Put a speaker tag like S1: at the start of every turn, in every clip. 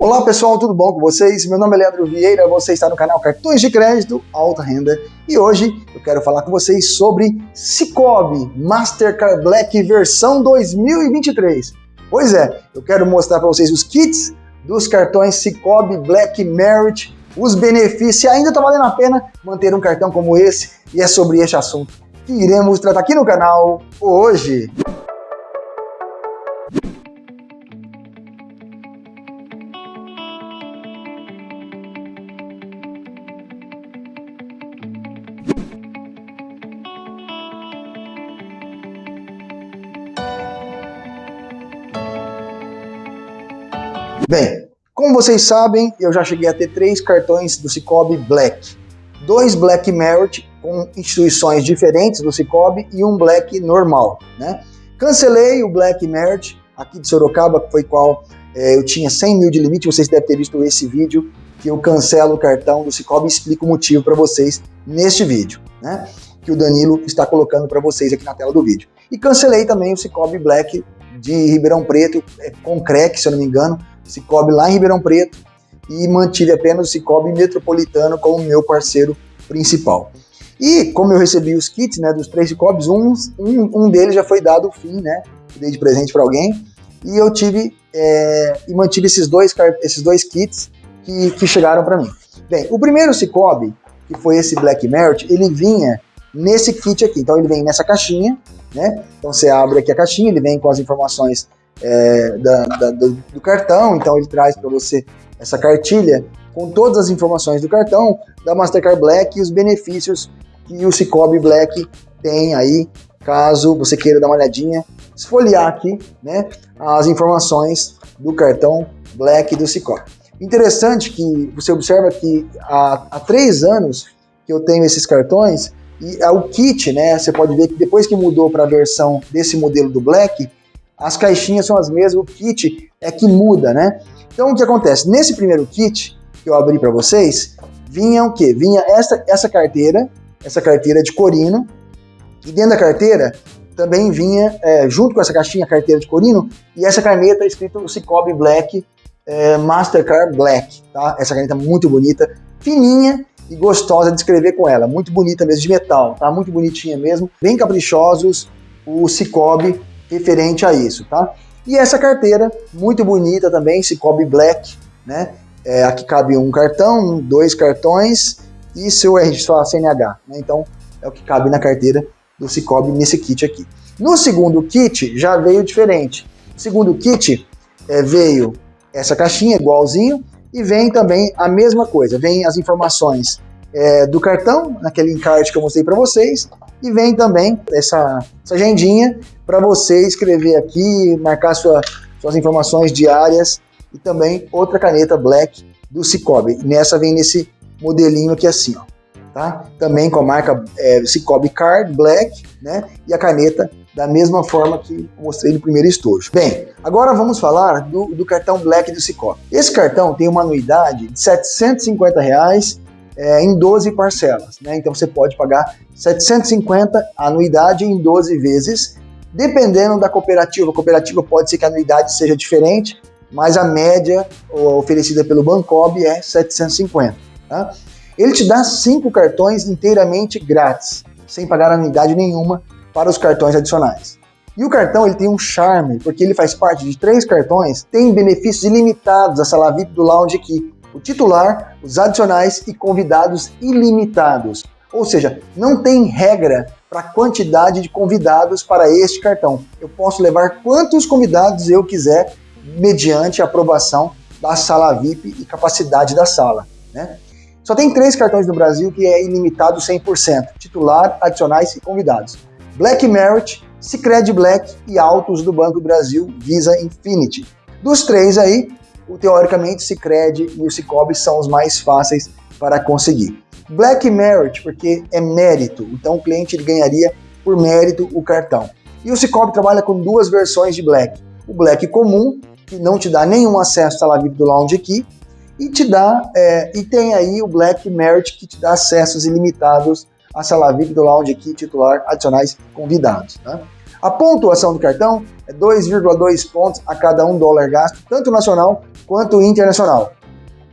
S1: Olá pessoal, tudo bom com vocês? Meu nome é Leandro Vieira, você está no canal Cartões de Crédito Alta Renda e hoje eu quero falar com vocês sobre Cicobi Mastercard Black versão 2023. Pois é, eu quero mostrar para vocês os kits dos cartões Cicobi Black Merit, os benefícios, se ainda está valendo a pena manter um cartão como esse e é sobre este assunto que iremos tratar aqui no canal hoje. Bem, como vocês sabem, eu já cheguei a ter três cartões do Cicobi Black. Dois Black Merit com instituições diferentes do Cicobi e um Black normal, né? Cancelei o Black Merit aqui de Sorocaba, que foi qual é, eu tinha 100 mil de limite, vocês devem ter visto esse vídeo, que eu cancelo o cartão do Cicobi e explico o motivo para vocês neste vídeo, né? Que o Danilo está colocando para vocês aqui na tela do vídeo. E cancelei também o Cicobi Black de Ribeirão Preto, é, com CREC, se eu não me engano, Cicobi lá em Ribeirão Preto e mantive apenas o Cicobi Metropolitano como meu parceiro principal. E como eu recebi os kits né, dos três Cicobis, um, um, um deles já foi dado o fim, né? Dei de presente para alguém. E eu tive é, e mantive esses dois, esses dois kits que, que chegaram para mim. Bem, o primeiro Cicobi, que foi esse Black Merit, ele vinha nesse kit aqui. Então ele vem nessa caixinha, né? Então você abre aqui a caixinha, ele vem com as informações é, da, da, do, do, cartão, então ele traz para você essa cartilha com todas as informações do cartão, da Mastercard Black e os benefícios que o Cicobi Black tem aí, caso você queira dar uma olhadinha, esfoliar aqui né, as informações do cartão Black do Cicobi. Interessante que você observa que há, há três anos que eu tenho esses cartões, e é o kit, né? Você pode ver que depois que mudou para a versão desse modelo do Black, as caixinhas são as mesmas, o kit é que muda, né? Então o que acontece? Nesse primeiro kit que eu abri para vocês, vinha o quê? Vinha essa, essa carteira, essa carteira de corino, e dentro da carteira também vinha, é, junto com essa caixinha, carteira de corino, e essa caneta escrito Cicobi Black é, Mastercard Black, tá? Essa caneta muito bonita, fininha e gostosa de escrever com ela, muito bonita mesmo, de metal, tá? Muito bonitinha mesmo, bem caprichosos, o Cicobi referente a isso, tá? E essa carteira, muito bonita também, Cicobi Black, né? É, aqui cabe um cartão, dois cartões e seu RG, sua CNH, né? Então, é o que cabe na carteira do Cicobi nesse kit aqui. No segundo kit, já veio diferente. Segundo kit, é, veio essa caixinha igualzinho e vem também a mesma coisa. Vem as informações é, do cartão, naquele encarte que eu mostrei para vocês, e vem também essa, essa agendinha para você escrever aqui, marcar sua, suas informações diárias e também outra caneta Black do Cicobi. Nessa vem nesse modelinho aqui assim, ó, tá? Também com a marca é, Cicobi Card Black, né? E a caneta da mesma forma que mostrei no primeiro estojo. Bem, agora vamos falar do, do cartão Black do Cicobi. Esse cartão tem uma anuidade de 750 reais é, em 12 parcelas. Né? Então você pode pagar 750 anuidade em 12 vezes, dependendo da cooperativa. A cooperativa pode ser que a anuidade seja diferente, mas a média oferecida pelo Bancob é 750. Tá? Ele te dá cinco cartões inteiramente grátis, sem pagar anuidade nenhuma para os cartões adicionais. E o cartão ele tem um charme, porque ele faz parte de três cartões, tem benefícios ilimitados, a sala VIP do Lounge aqui, o titular, os adicionais e convidados ilimitados. Ou seja, não tem regra para a quantidade de convidados para este cartão. Eu posso levar quantos convidados eu quiser, mediante a aprovação da sala VIP e capacidade da sala. Né? Só tem três cartões no Brasil que é ilimitado 100%, titular, adicionais e convidados. Black Merit, Sicredi Black e Autos do Banco do Brasil Visa Infinity. Dos três aí, o, teoricamente, Cicred e o Cicobi são os mais fáceis para conseguir. Black Merit, porque é mérito, então o cliente ele ganharia por mérito o cartão. E o Cicobi trabalha com duas versões de Black. O Black comum, que não te dá nenhum acesso à VIP do Lounge aqui, e te dá é, e tem aí o Black Merit que te dá acessos ilimitados à sala VIP do Lounge aqui, titular, adicionais convidados. Tá? A pontuação do cartão é 2,2 pontos a cada um dólar gasto, tanto nacional quanto internacional.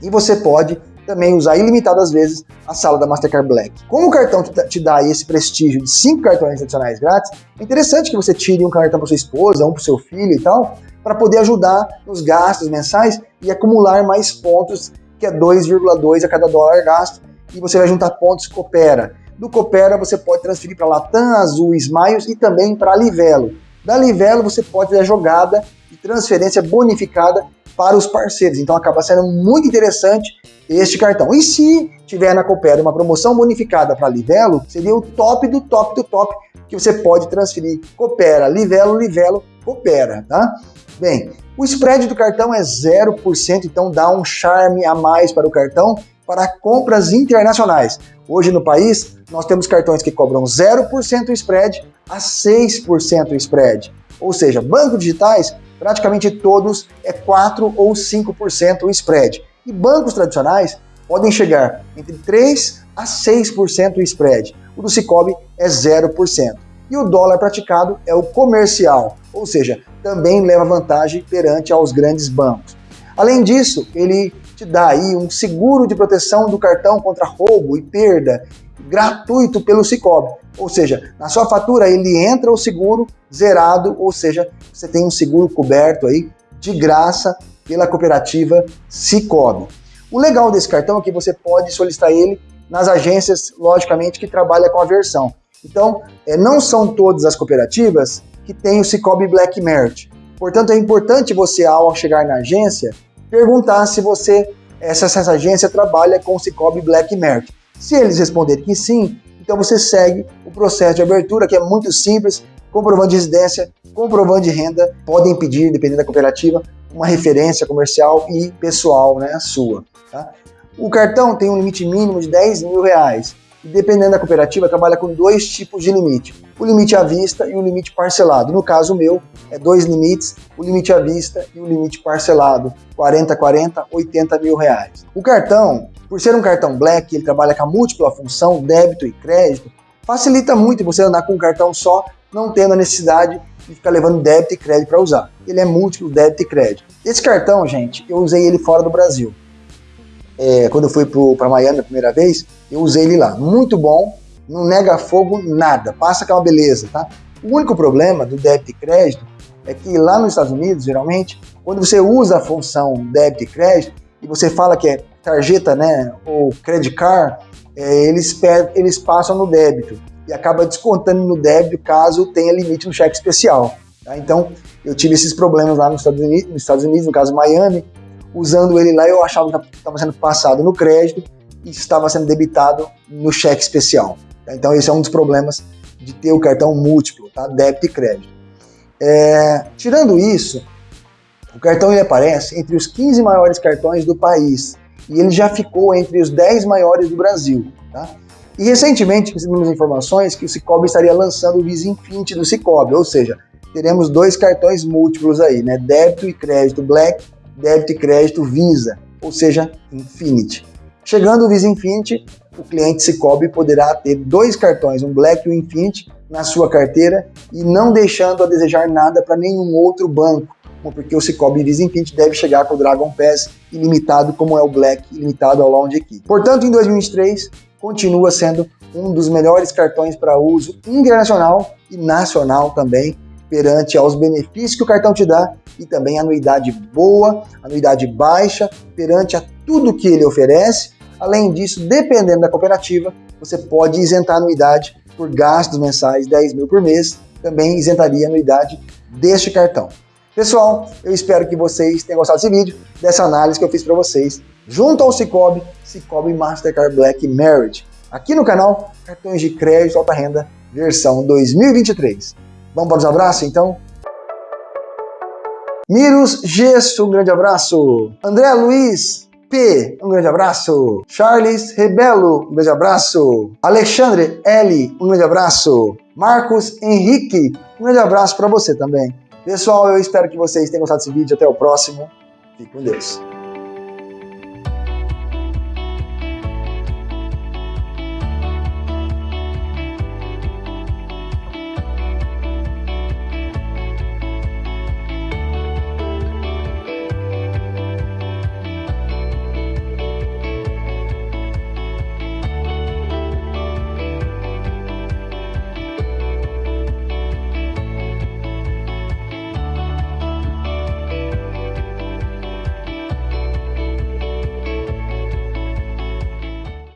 S1: E você pode também usar ilimitadas vezes a sala da Mastercard Black. Como o cartão te dá esse prestígio de 5 cartões adicionais grátis, é interessante que você tire um cartão para sua esposa, um para seu filho e tal, para poder ajudar nos gastos mensais e acumular mais pontos, que é 2,2 a cada dólar gasto, e você vai juntar pontos Coopera. Do Coopera você pode transferir para Latam, Azul, Smiles e também para Livelo. Da Livelo você pode ter a jogada e transferência bonificada para os parceiros. Então acaba sendo muito interessante este cartão. E se tiver na Coopera uma promoção bonificada para Livelo, seria o top do top do top que você pode transferir Coopera, Livelo, Livelo, Coopera, tá? Bem, o spread do cartão é 0%, então dá um charme a mais para o cartão para compras internacionais. Hoje no país, nós temos cartões que cobram 0% spread a 6% spread. Ou seja, bancos digitais, praticamente todos é 4 ou 5% o spread. E bancos tradicionais podem chegar entre 3 a 6% o spread. O do Cicobi é 0%. E o dólar praticado é o comercial, ou seja, também leva vantagem perante aos grandes bancos. Além disso, ele te dá aí um seguro de proteção do cartão contra roubo e perda gratuito pelo Cicobi. Ou seja, na sua fatura ele entra o seguro zerado, ou seja, você tem um seguro coberto aí de graça pela cooperativa Cicobi. O legal desse cartão é que você pode solicitar ele nas agências, logicamente, que trabalham com a versão. Então, é, não são todas as cooperativas que têm o Cicobi Black Merit. Portanto, é importante você, ao chegar na agência, perguntar se você, essa, essa agência trabalha com o Cicobi Black Merit. Se eles responderem que sim, então você segue o processo de abertura, que é muito simples, comprovando de residência, comprovando de renda, podem pedir, dependendo da cooperativa, uma referência comercial e pessoal né, sua. Tá? O cartão tem um limite mínimo de 10 mil reais. E dependendo da cooperativa, trabalha com dois tipos de limite. O limite à vista e o limite parcelado. No caso meu, é dois limites, o limite à vista e o limite parcelado. 40, 40, 80 mil reais. O cartão, por ser um cartão Black, ele trabalha com a múltipla função, débito e crédito, facilita muito você andar com um cartão só, não tendo a necessidade de ficar levando débito e crédito para usar. Ele é múltiplo débito e crédito. Esse cartão, gente, eu usei ele fora do Brasil. É, quando eu fui para Miami a primeira vez, eu usei ele lá. Muito bom, não nega fogo nada, passa que é beleza, tá? O único problema do débito e crédito é que lá nos Estados Unidos, geralmente, quando você usa a função débito e crédito e você fala que é tarjeta, né, ou credit card, é, eles, eles passam no débito e acaba descontando no débito caso tenha limite no cheque especial. Tá? Então, eu tive esses problemas lá nos Estados, Unidos, nos Estados Unidos, no caso Miami, usando ele lá eu achava que estava sendo passado no crédito e estava sendo debitado no cheque especial. Tá? Então, esse é um dos problemas de ter o cartão múltiplo, tá? débito e crédito. É, tirando isso, o cartão ele aparece entre os 15 maiores cartões do país e ele já ficou entre os 10 maiores do Brasil. Tá? E recentemente recebemos informações que o Cicobi estaria lançando o Visa Infinity do Cicobi, ou seja, teremos dois cartões múltiplos aí, né? débito e crédito Black, débito e crédito Visa, ou seja, Infinity. Chegando o Visa Infinity, o cliente Cicobi poderá ter dois cartões, um Black e um Infinity, na sua carteira e não deixando a desejar nada para nenhum outro banco, porque o Cicobi Infinity deve chegar com o Dragon Pass ilimitado, como é o Black ilimitado ao Lounge aqui. Portanto, em 2023, continua sendo um dos melhores cartões para uso internacional e nacional também, perante aos benefícios que o cartão te dá e também anuidade boa, anuidade baixa, perante a tudo que ele oferece. Além disso, dependendo da cooperativa, você pode isentar a anuidade por gastos mensais 10 mil por mês, também isentaria a anuidade deste cartão. Pessoal, eu espero que vocês tenham gostado desse vídeo, dessa análise que eu fiz para vocês, junto ao Cicobi, Cicobi Mastercard Black Merit, aqui no canal Cartões de Crédito Alta Renda, versão 2023. Vamos para os abraços, então? Miros Gesso, um grande abraço. André Luiz P, um grande abraço. Charles Rebelo, um grande abraço. Alexandre L, um grande abraço. Marcos Henrique, um grande abraço para você também. Pessoal, eu espero que vocês tenham gostado desse vídeo. Até o próximo. Fique com Deus.